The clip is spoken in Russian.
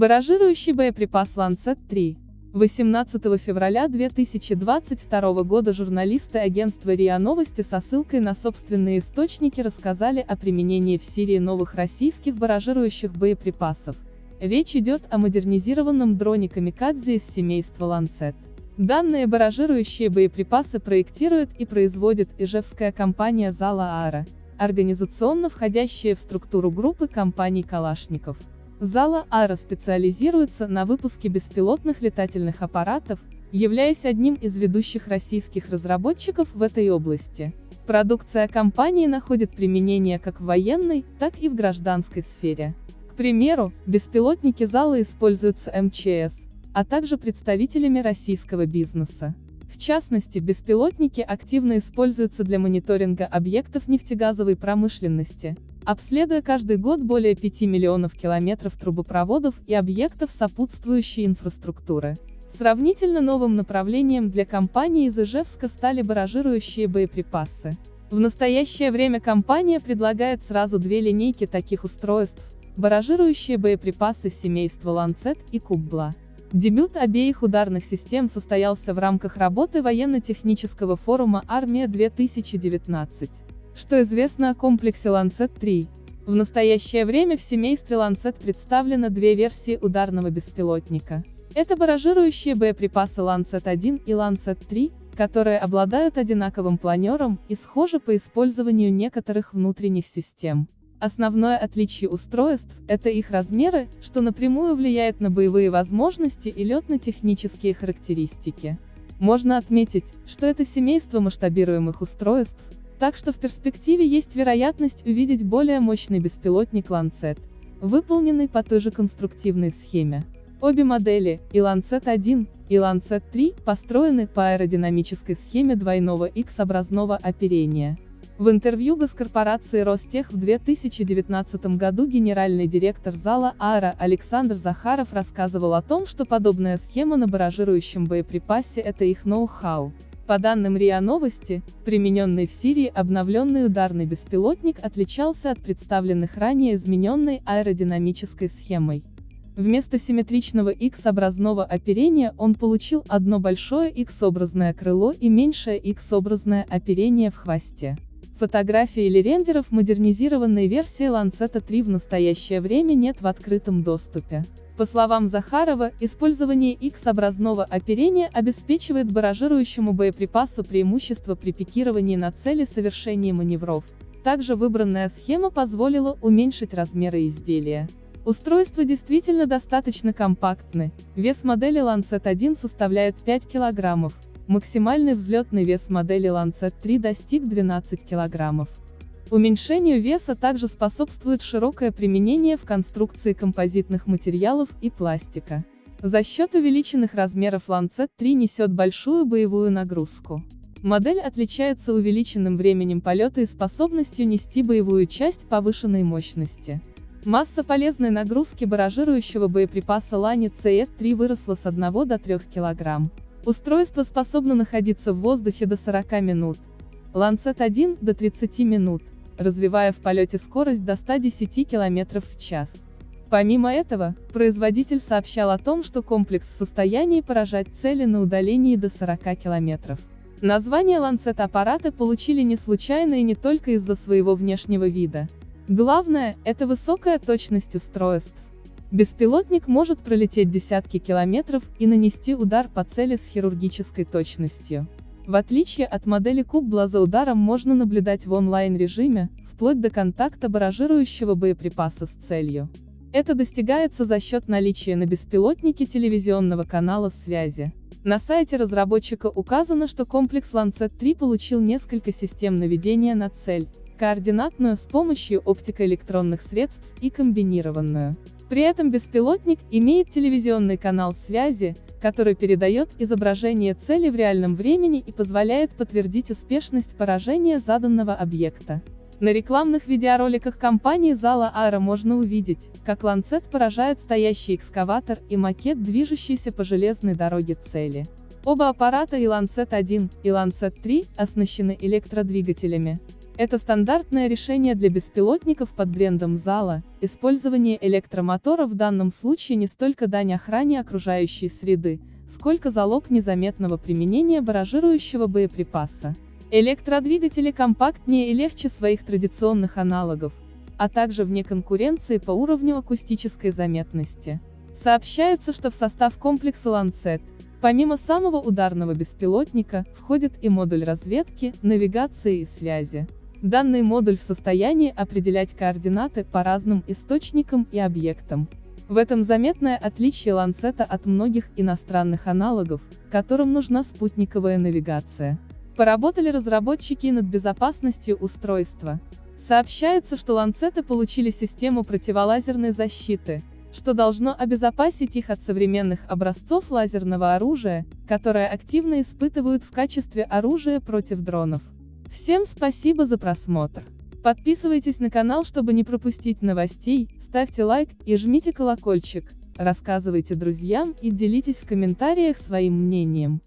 Баражирующий боеприпас «Ланцет-3». 18 февраля 2022 года журналисты агентства РИА Новости со ссылкой на собственные источники рассказали о применении в Сирии новых российских баражирующих боеприпасов. Речь идет о модернизированном дроне «Камикадзе» из семейства «Ланцет». Данные баражирующие боеприпасы проектирует и производит ижевская компания «Зала Аара», организационно входящая в структуру группы компаний «Калашников». Зала Ара специализируется на выпуске беспилотных летательных аппаратов, являясь одним из ведущих российских разработчиков в этой области. Продукция компании находит применение как в военной, так и в гражданской сфере. К примеру, беспилотники Зала используются МЧС, а также представителями российского бизнеса. В частности, беспилотники активно используются для мониторинга объектов нефтегазовой промышленности, обследуя каждый год более 5 миллионов километров трубопроводов и объектов сопутствующей инфраструктуры. Сравнительно новым направлением для компании из Ижевска стали баражирующие боеприпасы. В настоящее время компания предлагает сразу две линейки таких устройств, баражирующие боеприпасы семейства Ланцет и Куббла. Дебют обеих ударных систем состоялся в рамках работы военно-технического форума «Армия-2019». Что известно о комплексе Lancet-3? В настоящее время в семействе Lancet представлено две версии ударного беспилотника. Это баражирующие боеприпасы Lancet-1 и Lancet-3, которые обладают одинаковым планером и схожи по использованию некоторых внутренних систем. Основное отличие устройств – это их размеры, что напрямую влияет на боевые возможности и летно-технические характеристики. Можно отметить, что это семейство масштабируемых устройств, так что в перспективе есть вероятность увидеть более мощный беспилотник Lancet, выполненный по той же конструктивной схеме. Обе модели, и Lancet-1, и Lancet-3, построены по аэродинамической схеме двойного X-образного оперения. В интервью госкорпорации Ростех в 2019 году генеральный директор зала ААРа Александр Захаров рассказывал о том, что подобная схема на баражирующем боеприпасе – это их ноу-хау. По данным РИА Новости, примененный в Сирии обновленный ударный беспилотник отличался от представленных ранее измененной аэродинамической схемой. Вместо симметричного X-образного оперения он получил одно большое X-образное крыло и меньшее X-образное оперение в хвосте. Фотографий или рендеров модернизированной версии Lancet 3 в настоящее время нет в открытом доступе. По словам Захарова, использование X-образного оперения обеспечивает баражирующему боеприпасу преимущество при пикировании на цели совершения маневров. Также выбранная схема позволила уменьшить размеры изделия. Устройство действительно достаточно компактны, вес модели Lancet 1 составляет 5 кг, максимальный взлетный вес модели Lancet 3 достиг 12 кг. Уменьшению веса также способствует широкое применение в конструкции композитных материалов и пластика. За счет увеличенных размеров Lancet 3 несет большую боевую нагрузку. Модель отличается увеличенным временем полета и способностью нести боевую часть повышенной мощности. Масса полезной нагрузки баражирующего боеприпаса Лани CE-3 выросла с 1 до 3 кг. Устройство способно находиться в воздухе до 40 минут. Lancet 1 до 30 минут развивая в полете скорость до 110 км в час. Помимо этого, производитель сообщал о том, что комплекс в состоянии поражать цели на удалении до 40 км. Название Lancet аппараты получили не случайно и не только из-за своего внешнего вида. Главное – это высокая точность устройств. Беспилотник может пролететь десятки километров и нанести удар по цели с хирургической точностью. В отличие от модели Кубла за ударом можно наблюдать в онлайн-режиме, вплоть до контакта баражирующего боеприпаса с целью. Это достигается за счет наличия на беспилотнике телевизионного канала связи. На сайте разработчика указано, что комплекс Lancet 3 получил несколько систем наведения на цель, координатную с помощью оптико-электронных средств и комбинированную. При этом беспилотник имеет телевизионный канал связи, который передает изображение цели в реальном времени и позволяет подтвердить успешность поражения заданного объекта. На рекламных видеороликах компании Зала Аэро можно увидеть, как Ланцет поражает стоящий экскаватор и макет, движущийся по железной дороге цели. Оба аппарата и Lancet 1, и Lancet 3 оснащены электродвигателями. Это стандартное решение для беспилотников под брендом Зала. Использование электромотора в данном случае не столько дань охране окружающей среды, сколько залог незаметного применения баражирующего боеприпаса. Электродвигатели компактнее и легче своих традиционных аналогов, а также вне конкуренции по уровню акустической заметности. Сообщается, что в состав комплекса Lancet, помимо самого ударного беспилотника, входит и модуль разведки, навигации и связи. Данный модуль в состоянии определять координаты по разным источникам и объектам. В этом заметное отличие ланцета от многих иностранных аналогов, которым нужна спутниковая навигация. Поработали разработчики над безопасностью устройства. Сообщается, что ланцеты получили систему противолазерной защиты, что должно обезопасить их от современных образцов лазерного оружия, которое активно испытывают в качестве оружия против дронов. Всем спасибо за просмотр. Подписывайтесь на канал, чтобы не пропустить новостей, ставьте лайк и жмите колокольчик, рассказывайте друзьям и делитесь в комментариях своим мнением.